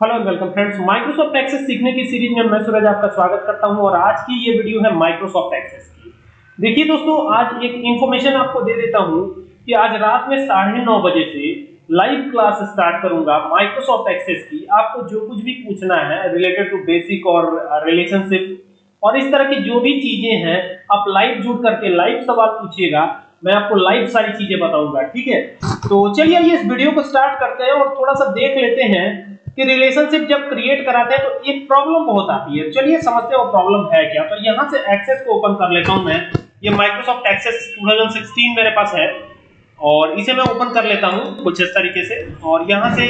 Hello and welcome friends Microsoft Access सीखने की series में मैं सूरज आपका स्वागत करता हूँ और आज की ये वीडियो है माइक्रोसॉफ्ट एक्सेस की। देखिए दोस्तों, आज एक इंफॉर्मेशन आपको दे देता हूँ कि आज रात में साढ़े नौ बजे से लाइव क्लास स्टार्ट करूँगा माइक्रोसॉफ्ट एक्सेस की। आपको जो कुछ भी पूछना है रिलेटेड टू बेसिक और रिलेशनशिप और इस तरह की जो भी चीज़ें हैं, आप लाइव जुड़ करके लाइव सवाल पूछिएगा, मैं आपको लाइव सारी चीज़ें बताऊँगा, ठीक है? तो चलिए इस वीडियो को स्टार्ट करते हैं और थोड़ा सा देख लेते हैं कि रिलेशनशिप जब क्रिएट कराते हैं तो एक प्रॉब्लम बहुत आती है। चलिए समझते हैं वो प्रॉब्लम है क्या। तो यहाँ से एक्सेस को ओपन कर लेता हूँ मैं। ये माइक्रोसॉफ्ट एक्सेस 2016 मेरे पास है और इसे मैं ओपन कर लेता हूँ कुछ इस तरीके से। और यहाँ से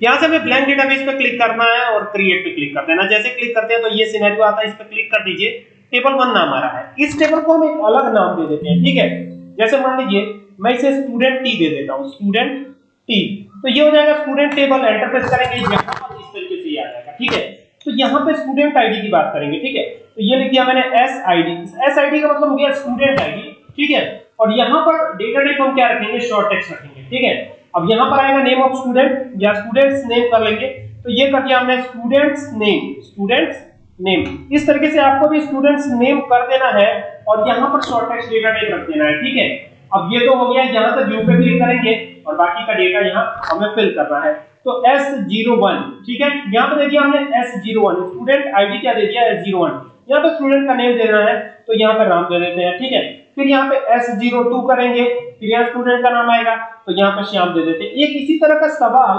यहाँ से हमें ब्लैंक डेटाबेस पे क्लिक करना है और क्रिएट पे क्लिक कर देना। जैसे क्लिक करते हैं तो ये सिनेरियो आता है, इस पे क्लिक कर दीजिए। टेबल वन नाम आ रहा है। इस टेबल को हम एक अलग नाम दे देते हैं, ठीक है? जैसे मान लीजिए मैं इसे स्टूडेंट टी दे देता हूँ स्टूडेंट टी तो ये हो जाएगा स्टूडेंट टेबल एंटरप्रेस करेंगे, यहाँ पर इस तरीके से आ जाएगा, ठीक है? तो यहाँ पे स्टूडेंट आईडी की बात करेंगे, ठीक है? तो ये लिख दिया मैंने एस आईडी एस आईडी का मतलब हो गया स्टूडेंट आईडी ठीक है? और यहाँ पर डेटा टाइप हम क्या रखेंगे? शॉर्ट टेक्स्ट रखेंगे, ठीक है? अब यहाँ पर आएगा नेम ऑफ़ स्टूडेंट या स्टूडेंट्स नेम कर लेंगे। तो ये कर दिया हमने स्टूडेंट्स नेम स्टूडेंट्स नेम इस तरीके से आपको भी स्टूडेंट्स नेम कर देना है, और यहाँ पर शॉर्ट टेक्स्ट डेटा टाइप रख देना है, ठीक है? अब ये तो हो गया, यहाँ से व्यू पे क्लिक करेंगे और बाकी का डेटा यहाँ हमें फिल करना है। तो S01 ठीक है? यहाँ पे दे दिया हमने S01 स्टूडेंट आईडी क्या दे दिया? S01 यहाँ पे स्टूडेंट का नेम देना है तो यहाँ पे राम दे देते हैं, ठीक है? फिर यहाँ पे S02 करेंगे, फिर यहाँ स्टूडेंट का नाम आएगा तो यहाँ पे श्याम दे देते हैं। एक इसी तरह का सवाल,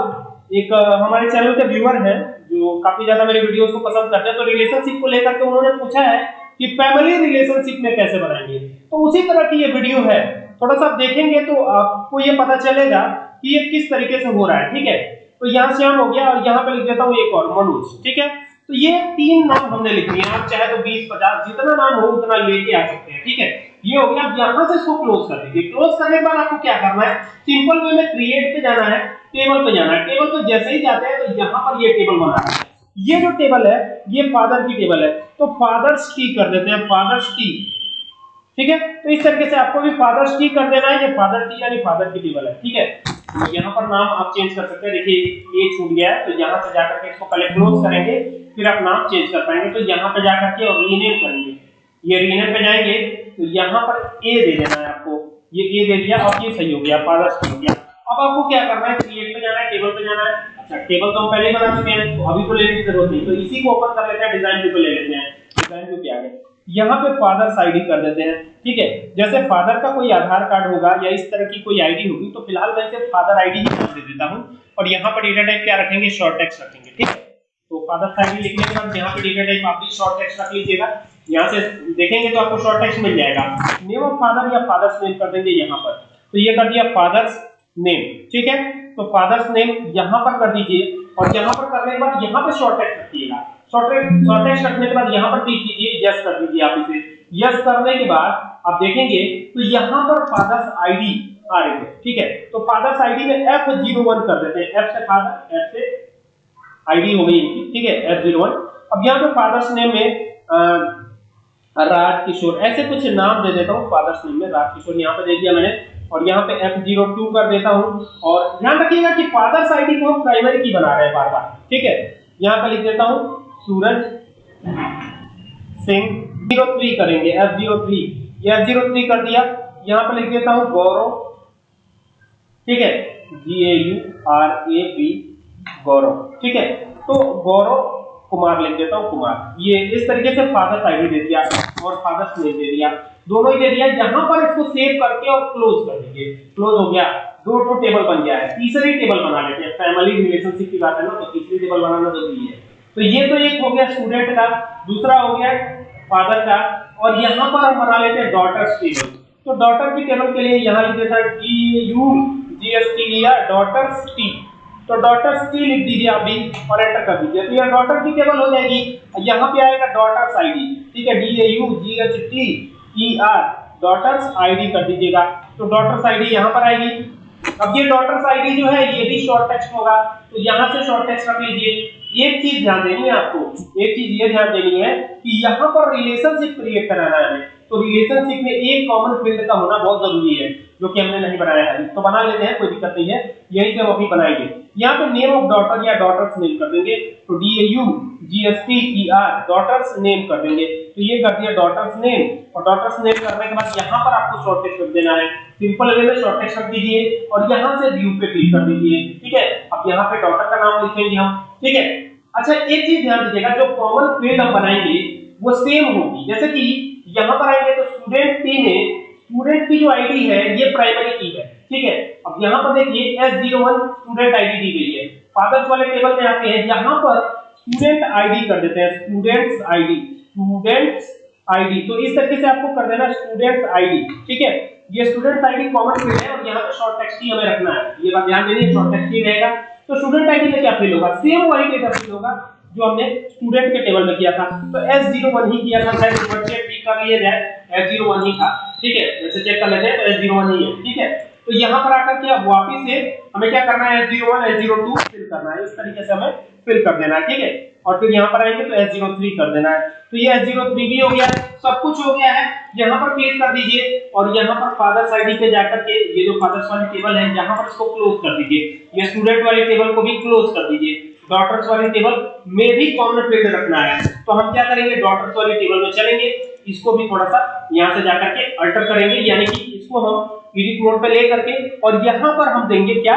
एक हमारे चैनल के व्यूअर हैं, जो काफ़ी ज़्यादा मेरे वीडियोस को पसंद करते हैं तो रिलेशनशिप को लेकर के उन्होंने पूछा है कि फैमिली रिलेशनशिप में कैसे बनाएँगे? तो उसी तरह की ये वीडियो है। थोड़ा सा देखेंगे तो आपको ये पता चलेगा कि ये किस तरीके से हो रहा है, ठीक है? तो यहाँ से हम हो गया और यहाँ पे लिख देता हूँ एक और, मनोज, ठीक है? तो ये तीन नाम हमने लिख लिया आप चाहे तो 20 50 जितना नाम हो उतना लेके आ सकते हैं, ठीक है? ये हो गया, अब यहाँ से इसको क्लोज कर दीजिए। क्लोज करने के बाद आपको क्या करना है? सिंपल वे में क्रिएट पे जाना है टेबल पे जाना है। टेबल पे जैसे ही जाते हैं तो यहाँ पर ये टेबल बना है। ये जो टेबल है, ये फादर की टेबल है। तो फादर्स की कर देते हैं फादर्स टी ठीक है? तो इस तरीके से आपको भी फादर्स टी कर देना है। ये फादर टी यानी फादर की टेबल है, ठीक है? तो यहाँ पर नाम आप चेंज कर सकते हैं। देखिए ए छूट गया है तो यहाँ से जाकर के इसको पहले क्लोज करेंगे, फिर आप नाम चेंज कर पाएँगे। तो यहाँ पे जाकर के और रीनेम करेंगे। ये रीनेम पे जाएँगे तो यहाँ पर ए दे देना है आपको। ये ए दे दिया, अब ये सही हो गया फादर्स हो गया। अब आपको क्या करना है? क्रिएट पे जाना है टेबल पे जाना है। अच्छा टेबल तो हम पहले बना चुके हैं तो अभी तो लेने की ज़रूरत नहीं। तो इसी को ओपन कर लेते हैं डिज़ाइन व्यू पे ले लेते हैं। डिज़ाइन व्यू पे आ गए यहाँ पे फादर्स आईडी कर देते हैं, ठीक है? जैसे फादर का कोई आधार कार्ड होगा या इस तरह की कोई आईडी होगी तो फ़िलहाल मैं इसे फादर आईडी ही दे देता हूँ और यहाँ पर डेटा टाइप क्या रखेंगे? शॉर्ट टेक्स्ट रखेंगे, ठीक है? तो फादर आईडी लिखने के बाद यहाँ पे डेटा टाइप आप भी शॉर्ट टेक्स्ट रख लीजिएगा। यहाँ से देखेंगे तो आपको शॉर्ट टेक्स्ट मिल जाएगा। नेम ऑफ़ फादर या फादर्स नेम कर देंगे यहाँ पर। तो ये कर दिया फादर्स नेम ठीक है? तो फादर्स नेम यहाँ पर कर दीजिए और यहाँ पर करने के बाद यहाँ पे शॉर्ट टेक्स्ट रखिएगा। रखने के बाद यहाँ पर क्लिक कीजिए यस कर दीजिए आप इसे। यस करने के बाद आप देखेंगे तो यहाँ पर फादर्स आईडी आ रही है, ठीक है? तो फादर्स आईडी में F01 कर देते हैं। F से फादर F से आईडी हो गई इनकी, ठीक है? F01 अब यहाँ पे फादर्स नेम में राज किशोर ऐसे कुछ नाम दे देता हूँ फादर्स नेम में राज किशोर यहाँ पे दे दिया मैंने, और यहाँ पे F02 कर देता हूँ। और ध्यान रखिएगा कि फादर्स आईडी को हम प्राइमरी की बना रहे हैं बार बार, ठीक है? यहाँ पे लिख देता हूँ सूरज सिंह ज़ीरो थ्री करेंगे एफ़ ज़ीरो थ्री। ये एफ़ ज़ीरो थ्री कर दिया। यहाँ पे लिख देता हूँ गौरव। ठीक है? G A U R A B Gaurav. ठीक है? तो गौरव कुमार लिख देता हूँ, कुमार। ये इस तरीके से फादर्स आईडी दे दिया और फादर्स नेम दे दिया। दोनों ही दे दिया। यहाँ पर इसको सेव करके और क्लोज कर दीजिए क्लोज हो गया। दो टू टेबल बन गया है। तीसरी टेबल बना लेते हैं। फैमिली रिलेशनशिप की बात है ना तो तीसरी टेबल बनाना ज़रूरी है। तो ये तो एक हो गया स्टूडेंट का, दूसरा हो गया फादर का, और यहाँ पर हम बना लेते हैं डॉटर्स टेबल तो डॉटर की टेबल के लिए यहाँ लिख देता D U G S T लिया डॉटर्स टी तो डॉटर्स टी लिख दीजिए आप भी, और एंटर कर दीजिए. तो यह डॉटर की टेबल हो जाएगी, यहाँ पे आएगा डॉटर्स आईडी ठीक है D A U G H T E R daughter's ID कर दीजिएगा. तो डॉटर्स आईडी यहाँ पर आएगी. अब ये डॉटर्स आईडी जो है, ये भी शॉर्ट टेक्स्ट होगा. तो यहाँ से शॉर्ट टेक्स्ट रख लीजिए. एक चीज़ ध्यान देनी है आपको, एक चीज़ ये ध्यान देनी है कि यहाँ पर रिलेशनशिप क्रिएट कराना है तो रिलेशनशिप में एक कॉमन फ़ील्ड का होना बहुत ज़रूरी है, जो कि हमने नहीं बनाया है। तो बना लेते हैं, कोई दिक्कत नहीं है। यही से हम अभी बनाएँगे। यहाँ पे नेम ऑफ़ डॉटर या डॉटर्स नेम कर देंगे। तो D A U G S T E R daughter's name कर देंगे। तो ये कर दिया डॉटर्स नेम और डॉटर्स नेम करने के बाद यहाँ पर आपको शॉर्ट टेक्स्ट रख देना है। सिंपल वे में शॉर्ट टेक्स्ट रख दीजिए और यहाँ से व्यू पे क्लिक कर दीजिए। ठीक है? अब यहाँ पे डॉटर का नाम लिखेंगे हम। ठीक है? अच्छा एक चीज़ ध्यान दीजिएगा जो कॉमन फ़ील्ड हम बनाएँगे, वो सेम होगी। जैसे कि यहाँ पर आएँगे तो स्टूडेंट टी में स्टूडेंट की जो आईडी है, ये प्राइमरी की है, ठीक है? अब यहाँ पर देखिए S zero one student ID दी गई है। फादर्स वाले टेबल में आते हैं, यहाँ पर स्टूडेंट आईडी कर देते हैं स्टूडेंट्स आईडी स्टूडेंट्स आईडी तो इस तरीके से आपको कर देना स्टूडेंट्स आईडी ठीक है? ये स्टूडेंट्स आईडी कॉमन फ़ील्ड है, और यहाँ पर शॉर्ट टेक्स्ट ही हमें रखना है। ये बात ध्यान देनी शॉर्ट टेक्स्ट ही रहेगा। तो स्टूडेंट आईडी में क्या फील होगा? सेम वही डेटा फील होगा जो हमने स्टूडेंट के टेबल में किया था। तो S01 ही किया था शायद बच्चे भी कर लिए जाए S01 ही था। ठीक है? जैसे चेक कर लेते हैं तो S01 ही है। ठीक है? तो यहाँ पर आकर के अब वापस से हमें क्या करना है S01 S02 फिल करना है। इस तरीके से हमें फिल कर देना है, ठीक है? और फिर यहाँ पर आएँगे तो S03 कर देना है। तो ये S03 भी हो गया, सब कुछ हो गया है। यहाँ पर क्लिक कर दीजिए और यहाँ पर फादर्स आईडी पे जाकर के ये जो फादर्स वाली टेबल है, यहाँ पर इसको क्लोज कर दीजिए। ये स्टूडेंट वाली टेबल को भी क्लोज कर दीजिए। डॉटर्स वाली टेबल में भी कॉमन फ़ील्ड रखना है। तो हम क्या करेंगे डॉटर्स वाली टेबल में चलेंगे। इसको भी थोड़ा सा यहाँ से जाकर के अल्टर करेंगे, यानी कि इसको हम एडिट मोड पे ले करके और यहाँ पर हम देंगे क्या?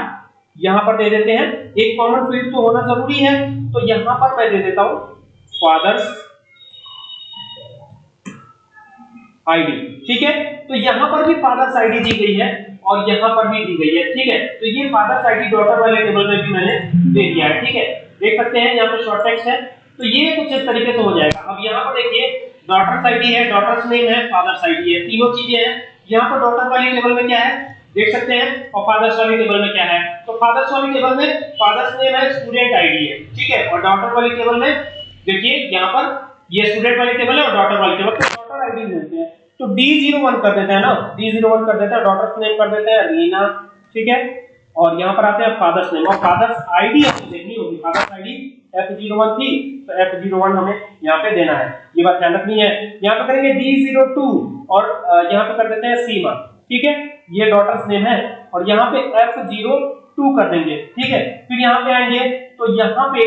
यहाँ पर दे देते हैं, एक कॉमन फ़ील्ड तो होना ज़रूरी है तो यहाँ पर मैं दे देता हूँ फादर्स आईडी ठीक है? तो यहाँ पर भी फादर्स आईडी दी गई है, और यहाँ पर भी दी गई है, ठीक है? तो ये फादर्स आईडी डॉटर वाले टेबल में भी मैंने दे दिया है, ठीक है? देख सकते हैं, यहाँ पे शॉर्ट टेक्स्ट है तो ये कुछ इस तरीके से हो जाएगा। अब यहाँ पर देखिए डॉटर्स आईडी है डॉटर्स नेम है फादर्स आईडी है, तीनों चीज़ें हैं यहाँ पर डॉटर वाली टेबल में क्या है? देख सकते हैं, और फादर्स वाली टेबल में क्या है? तो फादर्स वाली टेबल में फादर्स नेम है स्टूडेंट आईडी है ठीक है? और डॉटर वाली टेबल में, देखिए, यहाँ पर ये स्टूडेंट वाली टेबल है और डॉटर वाली टेबल डॉटर आईडी मिलते हैं। तो D01 कर देते हैं ना, D01 कर देते हैं डॉटर्स नेम कर देते हैं रीना ठीक है? और यहाँ पर आते हैं फादर्स नेम और फादर्स आईडी आपको देखनी होगी फादर्स आईडी F01 थी तो F01 हमें यहाँ पे देना है। ये बात ध्यान रखनी है। यहाँ पे करेंगे D02 और यहाँ पे कर देते हैं सीमा। ठीक है? ये डॉटर्स नेम है और यहाँ पे F02 कर देंगे। ठीक है? फिर यहाँ पे आएँगे तो यहाँ पे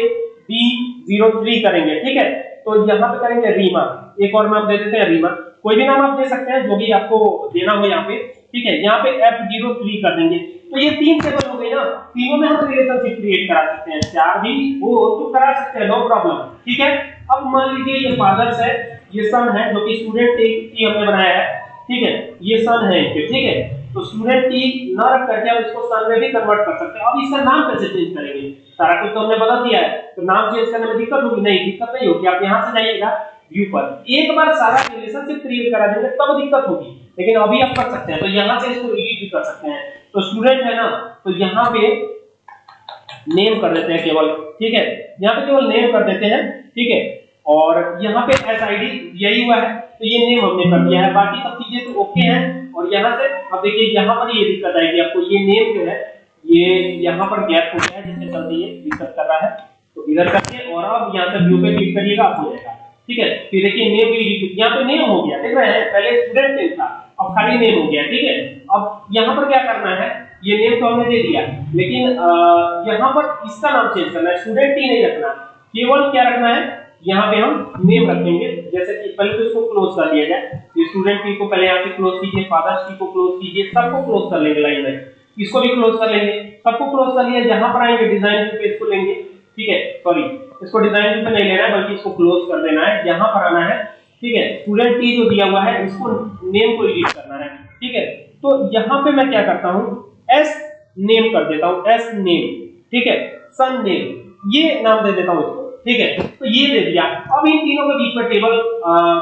D03 करेंगे। ठीक है? तो यहाँ पे करेंगे रीमा। एक और नाम दे देते हैं रीमा। कोई भी नाम आप दे सकते हैं, जो भी आपको देना हो यहाँ पे। ठीक है? यहाँ पे F03 कर देंगे। तो ये तीन टेबल हो गई ना। तीनों में हम रिलेशनशिप क्रिएट करा सकते हैं। चार भी हो तो करा सकते हैं नो प्रॉब्लम ठीक है? अब मान लीजिए ये फादर्स है, ये सन है, जो कि स्टूडेंट टी हमने बनाया है। ठीक है? ये सन है इनके, ठीक है? तो स्टूडेंट टी ना रख करके हम इसको सन में भी कन्वर्ट कर सकते हैं। अब इसका नाम कैसे चेंज करेंगे? सारा कुछ तो हमने बदल दिया है। तो नाम चेंज करने में दिक्कत होगी? नहीं, दिक्कत नहीं होगी। आप यहाँ से जाइएगा व्यू पर। एक बार सारा रिलेशनशिप क्रिएट करा देंगे, तब दिक्कत होगी। लेकिन अभी आप कर सकते हैं। तो यहाँ से इसको एडिट भी कर सकते हैं। तो स्टूडेंट है ना तो यहाँ पे नेम कर देते हैं केवल, ठीक है? यहाँ पे केवल नेम कर देते हैं, ठीक है? और यहाँ पे एस आई डी यही हुआ है तो ये नेम हमने कर दिया है। बाकी सब चीज़ें तो ओके हैं, और यहाँ से, अब देखिए, यहाँ पर ये दिक्कत आएगी आपको। ये नेम जो है, ये यहाँ पर गैप हो गया है जिससे चलते ये दिक्कत कर रहा है। तो इधर करके, और अब यहाँ से व्यू पे क्लिक करिएगा आप जाएगा। ठीक है? फिर देखिए नेम भी यहाँ पे नेम हो गया। देख रहे हैं, पहले स्टूडेंट नेम था। अब खाली नेम हो गया, ठीक है? अब यहाँ पर क्या करना है? ये नेम तो हमने दे दिया, लेकिन यहाँ पर इसका नाम चेंज करना है स्टूडेंट ही नहीं रखना। केवल क्या रखना है? यहाँ पे हम नेम रखेंगे, जैसे कि पहले तो इसको क्लोज कर दिया जाए, ये स्टूडेंट की को पहले यहाँ पे क्लोज कीजिए फादर्स की को क्लोज कीजिए, सबको क्लोज कर लेंगे लाइन में। इसको भी क्लोज कर लेंगे, सबको क्लोज कर लिया, जहाँ पर आएँगे डिज़ाइन पे इसको लेंगे, ठीक है? सॉरी इसको डिज़ाइन पे नहीं लेना है, बल्कि इसको क्लोज कर देना है यहाँ पर आना है ठीक है? स्टूडेंट टी जो दिया हुआ है, इसको नेम को एडिट करना है। ठीक है? तो यहाँ पे मैं क्या करता हूँ? एस नेम कर देता हूँ एस नेम ठीक है? सन नेम ये नाम दे देता हूँ इसको। ठीक है? तो ये दे दिया। अब इन तीनों के बीच में टेबल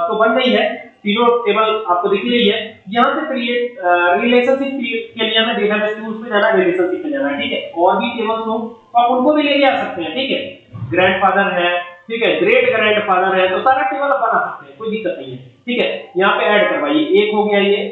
तो बन रही है। तीनों टेबल आपको दिख रही है। यहाँ से क्रिएट रिलेशनशिप के लिए हमें डेटाबेस टूल्स पे जाना रिलेशनशिप पे जाना ठीक है? और भी टेबल्स हो तो आप उनको भी लेके आ सकते हैं। ठीक है? ग्रैंडफादर है ठीक है ग्रेट ग्रैंडफादर है तो सारा टेबल बना सकते हैं, कोई दिक्कत नहीं है। ठीक है, यहाँ पे ऐड करवाइए, एक हो गया ये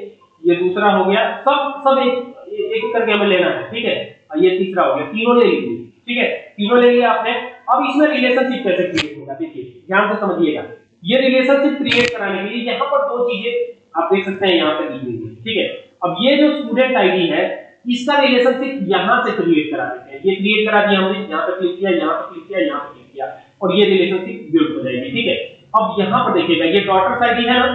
ये दूसरा हो गया, सब सब एक एक करके हमें लेना है, ठीक है? ये तीसरा हो गया, तीनों ले लीजिए, ठीक है? तीनों ले लिया आपने, अब इसमें रिलेशनशिप कैसे क्रिएट होगा, देखिए, ध्यान से समझिएगा। ये रिलेशनशिप क्रिएट कराने के लिए यहाँ पर दो चीज़ें आप देख सकते हैं, यहाँ पे दी गई है, ठीक है? अब ये जो स्टूडेंट आईडी है, इसका रिलेशनशिप यहाँ से क्रिएट करा देते हैं। ये क्रिएट करा दिया हमने, यहाँ पे क्लिक किया, यहाँ पे क्लिक किया, यहाँ पे और ये रिलेशनशिप बिल्ड हो जाएगी, ठीक है? अब यहाँ पर देखिएगा, ये डॉटर्स आईडी है ना?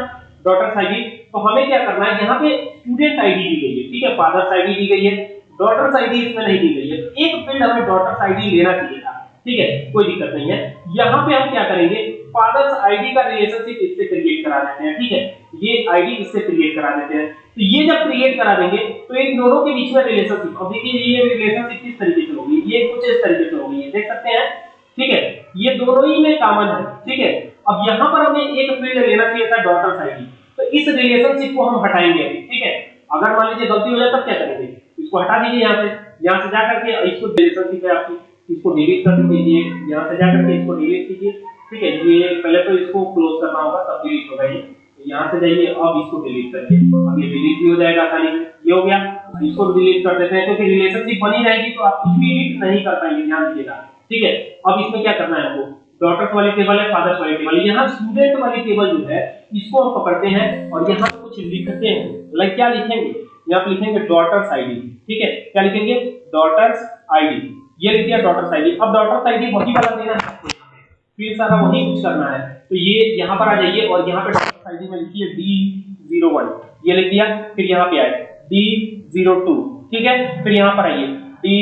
डॉटर्स आईडी तो हमें क्या करना है? यहाँ पे स्टूडेंट आईडी दी गई है, ठीक है? फादर्स आईडी दी गई है डॉटर्स आईडी इसमें नहीं दी गई है। तो एक फ़ील्ड हमें डॉटर्स आईडी लेना चाहिए था, ठीक है? कोई दिक्कत नहीं है। यहाँ पे हम क्या करेंगे? फादर्स आईडी का रिलेशनशिप इससे क्रिएट करा देते हैं, ठीक है? ये आईडी इससे क्रिएट करा देते हैं। तो ये जब क्रिएट करा देंगे तो इन दोनों के बीच में रिलेशनशिप अब देखिए ये रिलेशनशिप किस तरीके से होगी? ये कुछ इस तरीके से होगी देख सकते हैं, ठीक है? ये दोनों ही में कॉमन है, ठीक है? अब यहाँ पर हमें एक फ़ील्ड लेना चाहिए था डॉटर्स आईडी तो इस रिलेशनशिप को हम हटाएँगे, ठीक है? अगर मान लीजिए गलती हो जाए, तब क्या करेंगे? इसको हटा दीजिए यहाँ से। यहाँ से जाकर के इसको रिलेशनशिप है आपकी। इसको डिलीट कर दीजिए। यहाँ से जाकर के इसको डिलीट कीजिए, ठीक है? ये पहले तो इसको क्लोज करना होगा, तब डिलीट होगा ये। तो यहाँ से जाइए, अब इसको डिलीट करिए अब ये डिलीट भी हो जाएगा से ये हो गया। इसको डिलीट कर देते हैं, क्योंकि रिलेशनशिप बनी रहेगी तो आप कुछ भी डिलीट नहीं कर पाएँगे, ध्यान दीजिएगा। ठीक है? अब इसमें क्या करना है आपको डॉटर्स वाली टेबल है फादर्स वाली टेबल यहाँ स्टूडेंट वाली टेबल जो है, इसको हम पकड़ते हैं और यहाँ कुछ लिखते हैं। लाइक क्या लिखेंगे? यहाँ पे लिखेंगे डॉटर्स आईडी ठीक है? क्या लिखेंगे? डॉटर्स आईडी ये लिख दिया डॉटर्स आईडी अब डॉटर्स आईडी वही वाला देना है। फिर सारा वही कुछ करना है। तो ये यहाँ पर आ जाइए और यहाँ पे डॉटर्स आईडी में लिखिए डी ज़ीरो वन ये लिख दिया, फिर यहाँ पे आए। डी ज़ीरो टू ठीक है? फिर यहाँ पर आइए। डी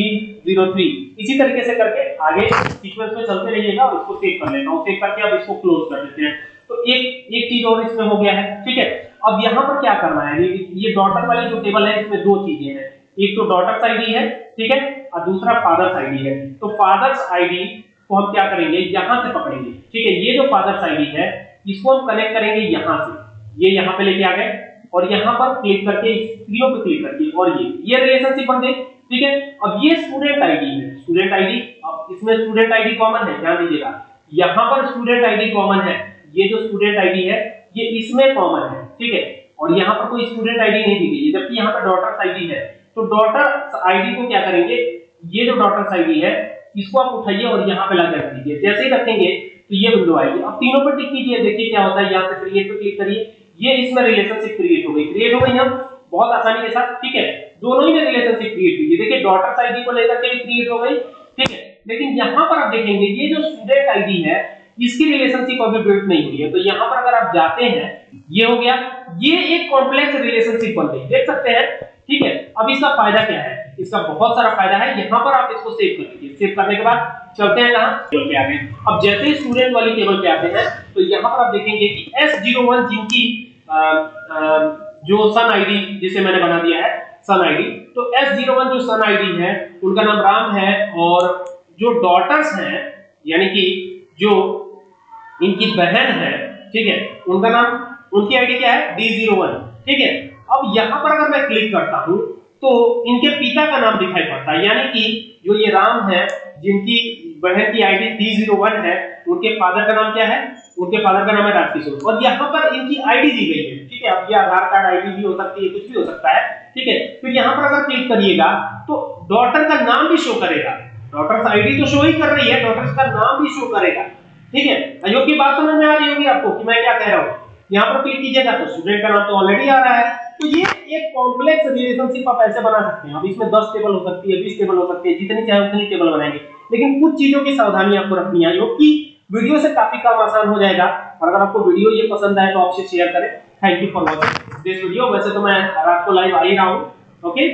ज़ीरो थ्री इसी तरीके से करके आगे सीक्वेंस में चलते रहिएगा और इसको सेव कर लेना सेव करके अब इसको क्लोज कर देते हैं। तो एक एक चीज़ और इसमें हो गया है, ठीक है? अब यहाँ पर क्या करना है? ये डॉटर वाली जो टेबल है, इसमें दो चीज़ें हैं। एक तो डॉटर्स आईडी है, ठीक है? और दूसरा फादर्स आईडी है। तो फादर्स आईडी को हम क्या करेंगे? यहाँ से पकड़ेंगे, ठीक है? ये जो फादर्स आईडी है, इसको हम कनेक्ट करेंगे यहाँ से। ये यहाँ पे लेके आ गए और यहाँ पर क्लिक करके इस पे क्लिक करके, और ये। ये रिलेशनशिप बन गई ठीक है? अब ये स्टूडेंट आईडी है। स्टूडेंट आईडी अब इसमें स्टूडेंट आईडी कॉमन है, ध्यान दीजिएगा। यहाँ पर स्टूडेंट आईडी कॉमन है। ये जो स्टूडेंट आईडी है, ये इसमें कॉमन है, ठीक है? और यहाँ पर कोई स्टूडेंट आईडी नहीं दी गई है जबकि यहाँ पर डॉटर्स आईडी है। तो डॉटर्स आईडी को क्या करेंगे? ये जो डॉटर्स आईडी है, इसको आप उठाइए और यहाँ पे लगा दीजिए। जैसे ही रखेंगे तो ये विंडो आएगी। अब तीनों पर टिक कीजिए, देखिए क्या होता है। यहाँ से क्रिएट पे क्लिक करिए। ये इसमें रिलेशनशिप क्रिएट हो गई। क्रिएट हो गई हम बहुत आसानी के साथ, ठीक है? दोनों ही में रिलेशनशिप क्रिएट हुई है देखिए डॉटर्स आईडी को लेकर के क्रिएट हो गई ठीक है? लेकिन यहाँ पर आप देखेंगे ये जो स्टूडेंट आईडी है इसकी रिलेशनशिप अभी बिल्ड नहीं हुई है। तो यहाँ पर अगर आप जाते हैं ये हो गया ये एक कॉम्प्लेक्स रिलेशनशिप बन गई। देख सकते हैं ठीक है? अब इसका फ़ायदा क्या है? इसका बहुत सारा फ़ायदा है यहाँ पर आप इसको सेव कर लीजिए सेव करने के बाद चलते हैं कहाँ? टेबल पे आ गए। अब जैसे ही स्टूडेंट वाली टेबल पे आते हैं तो यहाँ पर आप देखेंगे कि S01 जिनकी आ, आ, जो सन आईडी जिसे मैंने बना दिया है सन आईडी तो S01 जो सन आईडी है, उनका नाम राम है और जो डॉटर्स हैं, यानी कि जो इनकी बहन है, ठीक है, उनका नाम, उनकी आईडी क्या है? D01 ठीक है। अब यहाँ पर अगर मैं क्लिक करता हूँ तो इनके पिता का नाम दिखाई पड़ता है। यानी कि जो ये राम है, जिनकी बहन की आईडी D01 है, उनके फादर का नाम क्या है? उनके फादर का नाम है राजकिशोर। और यहाँ पर इनकी आईडी दी गई है, ठीक है। अब ये आधार कार्ड आईडी भी हो सकती है, कुछ भी हो सकता है। ठीक है? फिर यहाँ पर अगर क्लिक करिएगा तो डॉटर का नाम भी शो करेगा। डॉटर्स आईडी तो शो ही कर रही है डॉटर्स का नाम भी शो करेगा। ठीक है? अयोग की बात समझ में आ रही होगी आपको कि मैं क्या कह रहा हूँ। यहाँ पर क्लिक कीजिएगा तो स्टूडेंट का नाम तो ऑलरेडी आ रहा है। तो ये एक कॉम्प्लेक्स रिलेशनशिप आप ऐसे बना सकते हैं। अब इसमें 10 टेबल हो सकती है 20 टेबल हो सकती है, जितनी चाहे उतनी टेबल बनाएँगे। लेकिन कुछ चीज़ों की सावधानी आपको रखनी है। क्योंकि वीडियो से काफ़ी काम आसान हो जाएगा। और अगर आपको वीडियो ये पसंद आए तो आपसे शेयर करें। Thank you for watching this video वैसे तो मैं रात को लाइव आ ही रहा हूँ ओके